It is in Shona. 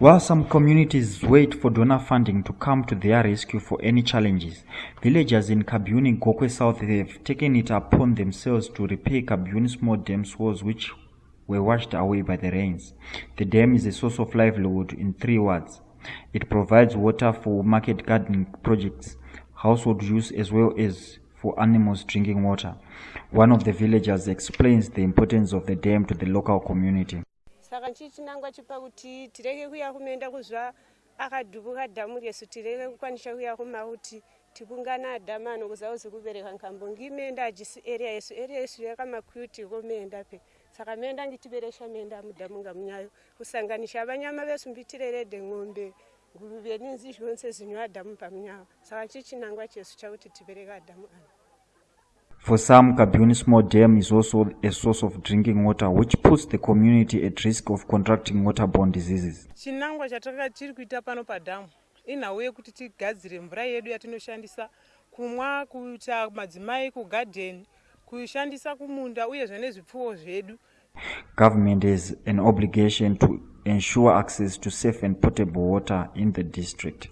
While some communities wait for donor funding to come to their rescue for any challenges, villagers in Kabyuni Gokwe South have taken it upon themselves to repair Kabyuni small dams walls which were washed away by the rains. The dam is a source of livelihood in three wards. It provides water for market gardening projects, household use as well as for animals drinking water. One of the villagers explains the importance of the dam to the local community. Saka chichinangwa chipa kuti tireke kuya kumeenda kuzva akadhubuka dhamu resu tireke kukwanisa kuya kumakuti tikungana dhamu ano kuzauzi kubereka nkambo ngimeenda ajisi area yesu area yesu yakamakuti komeenda pe. Saka meenda ngitiberesha meenda mudhamu ngamunyayo. Kusanganisha vanyama vesu mbitirerede ng'ombe nguruve ninzi zvonse zinywa dhamu pamunyayo saka chichinangwa chesu chakuti tibereka dhamu ano For some, Kabyuni Small Dam is also a source of drinking water, which puts the community at risk of contracting waterborne diseases. chinangwa chataka tiri kuita pano padhamu inhau yekuti tigadzire mvura yedu yatinoshandisa kumwa kuita madzimai kugadheni kushandisa kumunda uyezve nezvipfuwo zvedu Government has an obligation to ensure access to safe and potable water in the district.